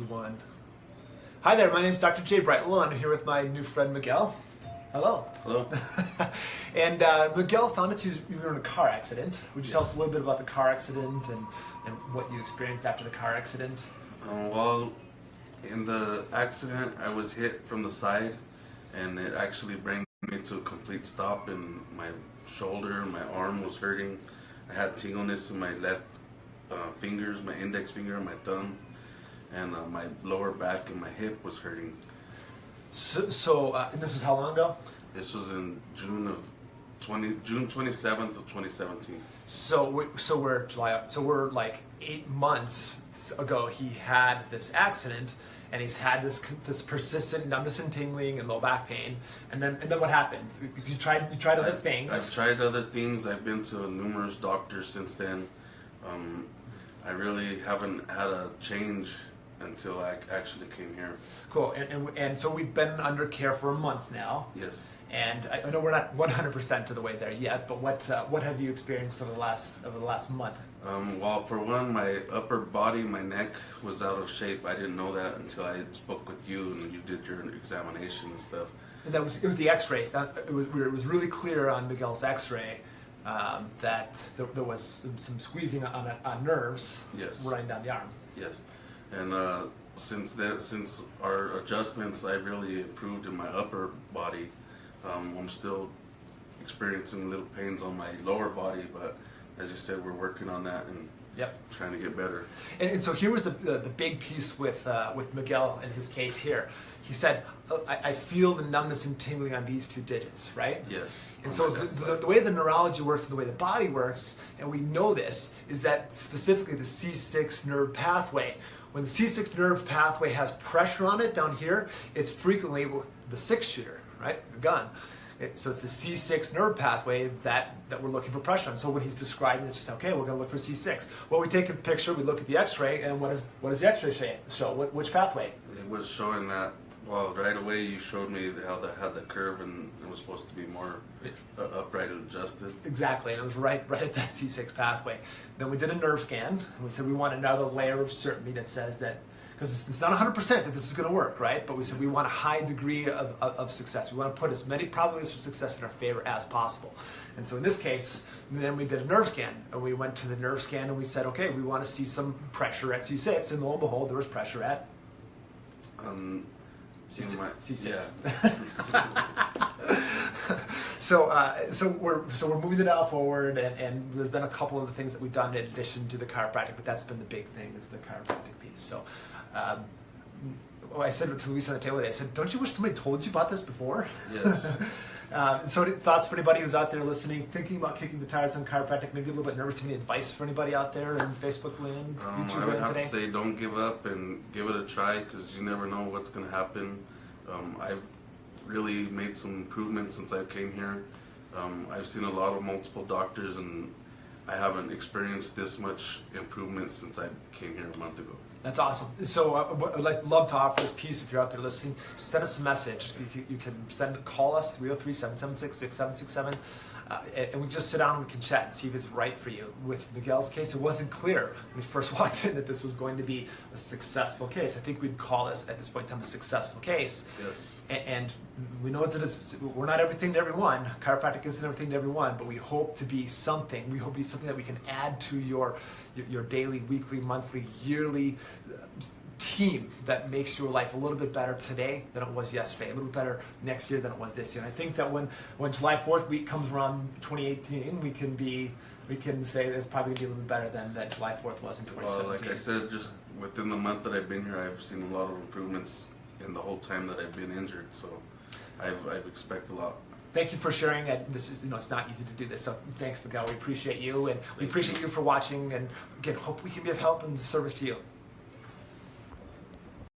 two, one. Hi there, my name is Dr. Jay Brightwell, and I'm here with my new friend Miguel. Hello. Hello. and uh, Miguel found us, you were in a car accident. Would you Yes. tell us a little bit about the car accident and, and what you experienced after the car accident? Uh, well, in the accident, I was hit from the side, and it actually brought me to a complete stop. And my shoulder, my arm was hurting. I had tingleness in my left uh, fingers, my index finger, and my thumb, and uh, my lower back and my hip was hurting. So, so uh, and this was how long ago? This was in June of 20, June 27th of 2017. So, we, so we're July. So we're like eight months ago. He had this accident, and he's had this this persistent numbness and tingling and low back pain. And then, and then what happened? You tried you tried other I've- things. I've tried other things. I've been to numerous doctors since then. Um, I really haven't had a change until I actually came here. Cool. And, and and so we've been under care for a month now. Yes. And I I know we're not 100% to the way there yet, but what uh, what have you experienced over the last over the last month? Um, well, for one, my upper body, my neck was out of shape. I didn't know that until I spoke with you and you did your examination and stuff. And that was it was the X-rays. That, it was it was really clear on Miguel's X-ray um, that there, there was some, some squeezing on, on nerves Yes. running down the arm. Yes, and uh, since that, since our adjustments, I've really improved in my upper body. Um, I'm still experiencing little pains on my lower body, but as you said, we're working on that and Yep. trying to get better. And, and so here was the, the, the big piece with, uh, with Miguel in his case here. He said, "Uh, I, I feel the numbness and tingling on these two digits, right? Yes. And so the, the, the way the neurology works and the way the body works, and we know this, is that specifically the C6 nerve pathway. When the C6 nerve pathway has pressure on it down here, it's frequently the six shooter, right? The gun. It, so it's the C6 nerve pathway that, that we're looking for pressure on. So when he's describing this, just okay, we're going to look for C6. Well, we take a picture, we look at the X-ray, and what, is, what does the X-ray show? show? What, which pathway? It was showing that. Well, right away you showed me how that had the curve and it was supposed to be more uh, upright and adjusted. Exactly, and it was right, right at that C6 pathway. Then we did a nerve scan, and we said we want another layer of certainty that says that, because it's, it's not 100% that this is going to work, right? But we said we want a high degree of, of, of success. We want to put as many probabilities for success in our favor as possible. And so in this case, then we did a nerve scan, and we went to the nerve scan and we said, okay, we want to see some pressure at C6, and lo and behold, there was pressure at Um, C6. C6. Yeah. so, uh, so we're so we're moving the dial forward, and, and there's been a couple of the things that we've done in addition to the chiropractic, but that's been the big thing is the chiropractic piece. So, um, well, I said to Luisa on the table today, I said, "Don't you wish somebody told you about this before?" Yes. um, so, thoughts for anybody who's out there listening, thinking about kicking the tires on chiropractic, maybe a little bit nervous? Any advice for anybody out there in Facebook land, Um, YouTube I would land have today? to say don't give up and give it a try because you never know what's going to happen. Um, I've really made some improvements since I came here. Um, I've seen a lot of multiple doctors and I haven't experienced this much improvement since I came here a month ago. That's awesome. So uh, I'd like, love to offer this piece if you're out there listening. Send us a message. You can, you can send call us 303-776-6767. Uh, and and we just sit down and we can chat and see if it's right for you. With Miguel's case, it wasn't clear when we first walked in that this was going to be a successful case. I think we'd call this at this point in time a successful case. Yes. A- And we know that it's, we're not everything to everyone. Chiropractic isn't everything to everyone, but we hope to be something. We hope to be something that we can add to your your, your daily, weekly, monthly, yearly team that makes your life a little bit better today than it was yesterday, a little bit better next year than it was this year. And I think that when when July 4th week comes around 2018, we can be we can say that it's probably gonna be a little bit better than that July 4th was in 2017. Well, like I said, just within the month that I've been here, I've seen a lot of improvements in the whole time that I've been injured. So I've, I've expect a lot. Thank you for sharing. And this is, you know, it's not easy to do this. So thanks, Miguel. We appreciate you, and we appreciate you. you for watching. And again, hope we can be of help and service to you.